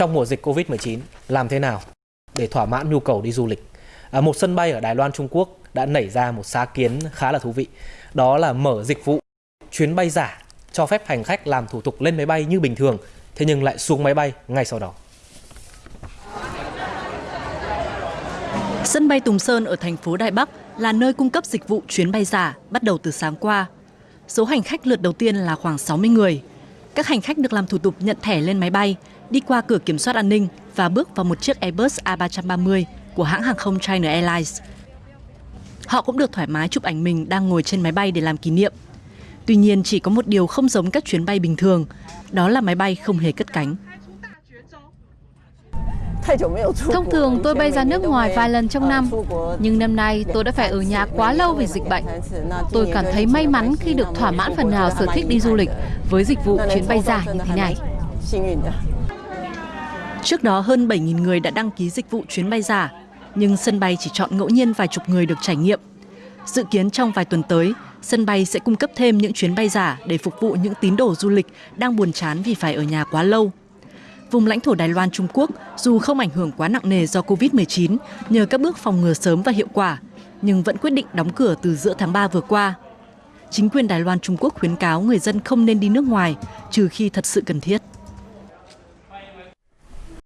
trong mùa dịch Covid-19 làm thế nào để thỏa mãn nhu cầu đi du lịch. À, một sân bay ở Đài Loan Trung Quốc đã nảy ra một sáng kiến khá là thú vị. Đó là mở dịch vụ chuyến bay giả cho phép hành khách làm thủ tục lên máy bay như bình thường, thế nhưng lại xuống máy bay ngay sau đó. Sân bay Tùng Sơn ở thành phố Đài Bắc là nơi cung cấp dịch vụ chuyến bay giả bắt đầu từ sáng qua. Số hành khách lượt đầu tiên là khoảng 60 người. Các hành khách được làm thủ tục nhận thẻ lên máy bay, đi qua cửa kiểm soát an ninh và bước vào một chiếc Airbus A330 của hãng hàng không China Airlines. Họ cũng được thoải mái chụp ảnh mình đang ngồi trên máy bay để làm kỷ niệm. Tuy nhiên chỉ có một điều không giống các chuyến bay bình thường, đó là máy bay không hề cất cánh. Thông thường tôi bay ra nước ngoài vài lần trong năm, nhưng năm nay tôi đã phải ở nhà quá lâu vì dịch bệnh. Tôi cảm thấy may mắn khi được thỏa mãn phần nào sở thích đi du lịch với dịch vụ chuyến bay giả như thế này. Trước đó hơn 7.000 người đã đăng ký dịch vụ chuyến bay giả, nhưng sân bay chỉ chọn ngẫu nhiên vài chục người được trải nghiệm. Dự kiến trong vài tuần tới, sân bay sẽ cung cấp thêm những chuyến bay giả để phục vụ những tín đồ du lịch đang buồn chán vì phải ở nhà quá lâu. Vùng lãnh thổ Đài Loan Trung Quốc dù không ảnh hưởng quá nặng nề do Covid-19 nhờ các bước phòng ngừa sớm và hiệu quả, nhưng vẫn quyết định đóng cửa từ giữa tháng 3 vừa qua. Chính quyền Đài Loan Trung Quốc khuyến cáo người dân không nên đi nước ngoài trừ khi thật sự cần thiết.